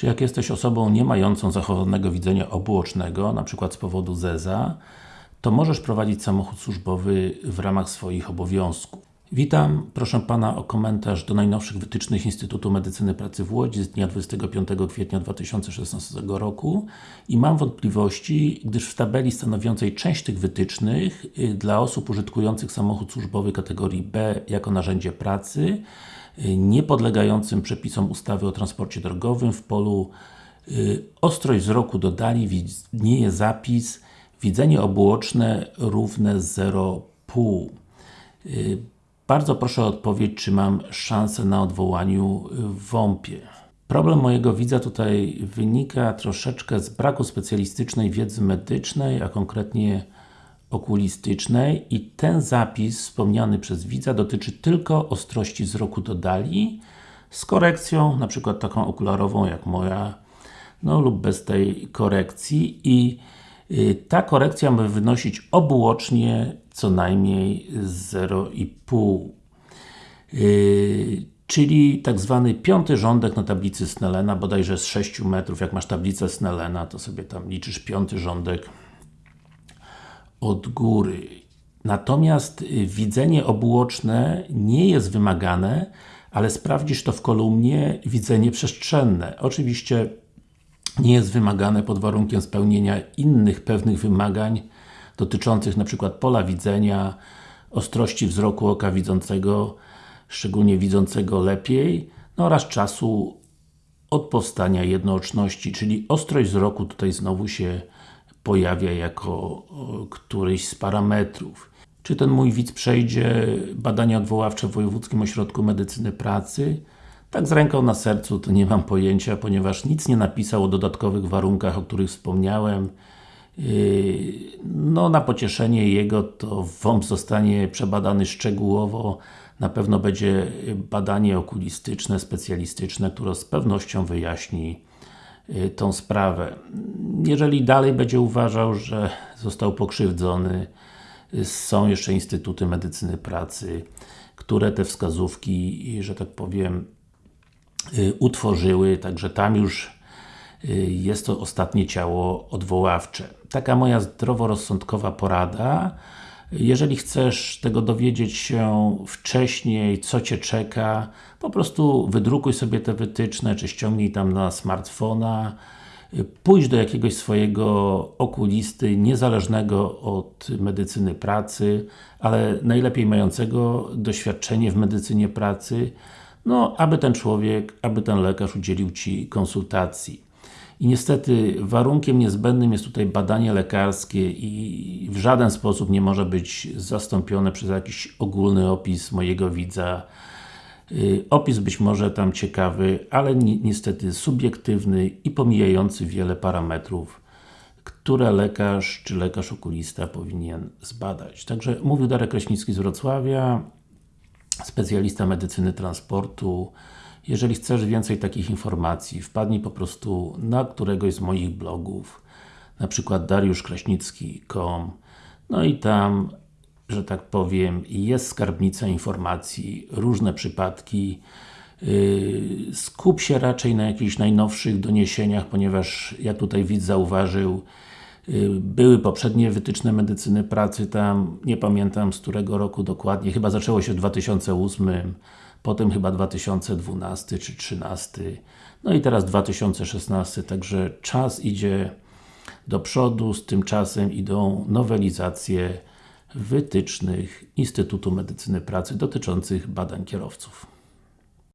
Czy jak jesteś osobą nie mającą zachowanego widzenia obuocznego, np. z powodu ZEZA, to możesz prowadzić samochód służbowy w ramach swoich obowiązków. Witam, proszę Pana o komentarz do najnowszych wytycznych Instytutu Medycyny Pracy w Łodzi z dnia 25 kwietnia 2016 roku i mam wątpliwości, gdyż w tabeli stanowiącej część tych wytycznych y, dla osób użytkujących samochód służbowy kategorii B jako narzędzie pracy y, nie podlegającym przepisom ustawy o transporcie drogowym w polu y, ostrość wzroku dodali widnieje zapis widzenie obuoczne równe 0,5 bardzo proszę o odpowiedź, czy mam szansę na odwołaniu w WOMP-ie. Problem mojego widza tutaj wynika troszeczkę z braku specjalistycznej wiedzy medycznej, a konkretnie okulistycznej i ten zapis wspomniany przez widza dotyczy tylko ostrości wzroku do dali z korekcją, na przykład taką okularową jak moja, no lub bez tej korekcji i y, ta korekcja ma wynosić obuocznie co najmniej 0,5 yy, czyli tak zwany piąty rządek na tablicy Snellena, bodajże z 6 metrów, jak masz tablicę Snellena, to sobie tam liczysz piąty rządek od góry. Natomiast y, widzenie obuoczne nie jest wymagane, ale sprawdzisz to w kolumnie widzenie przestrzenne. Oczywiście nie jest wymagane pod warunkiem spełnienia innych pewnych wymagań dotyczących przykład pola widzenia, ostrości wzroku oka widzącego, szczególnie widzącego lepiej, no oraz czasu od powstania jednooczności, czyli ostrość wzroku tutaj znowu się pojawia jako któryś z parametrów. Czy ten mój widz przejdzie badania odwoławcze w Wojewódzkim Ośrodku Medycyny Pracy? Tak z ręką na sercu to nie mam pojęcia, ponieważ nic nie napisał o dodatkowych warunkach, o których wspomniałem. Yy, no na pocieszenie jego to WOMP zostanie przebadany szczegółowo na pewno będzie badanie okulistyczne, specjalistyczne, które z pewnością wyjaśni yy, tą sprawę. Jeżeli dalej będzie uważał, że został pokrzywdzony, yy, są jeszcze Instytuty Medycyny Pracy, które te wskazówki, że tak powiem, utworzyły, także tam już Y, jest to ostatnie ciało odwoławcze. Taka moja zdroworozsądkowa porada. Jeżeli chcesz tego dowiedzieć się wcześniej, co Cię czeka, po prostu wydrukuj sobie te wytyczne, czy ściągnij tam na smartfona, y, pójdź do jakiegoś swojego okulisty, niezależnego od medycyny pracy, ale najlepiej mającego doświadczenie w medycynie pracy, no, aby ten człowiek, aby ten lekarz udzielił Ci konsultacji. I niestety warunkiem niezbędnym jest tutaj badanie lekarskie i w żaden sposób nie może być zastąpione przez jakiś ogólny opis mojego widza. Y, opis być może tam ciekawy, ale ni niestety subiektywny i pomijający wiele parametrów, które lekarz czy lekarz okulista powinien zbadać. Także mówił Darek Kraśnicki z Wrocławia, specjalista medycyny transportu, jeżeli chcesz więcej takich informacji, wpadnij po prostu na któregoś z moich blogów, na przykład dariuszkraśnicki.com no i tam, że tak powiem, jest skarbnica informacji, różne przypadki, yy, skup się raczej na jakichś najnowszych doniesieniach, ponieważ jak tutaj widz zauważył, były poprzednie wytyczne medycyny pracy tam, nie pamiętam z którego roku dokładnie, chyba zaczęło się w 2008 potem chyba 2012 czy 2013, no i teraz 2016, także czas idzie do przodu, z tym czasem idą nowelizacje wytycznych Instytutu Medycyny Pracy dotyczących badań kierowców.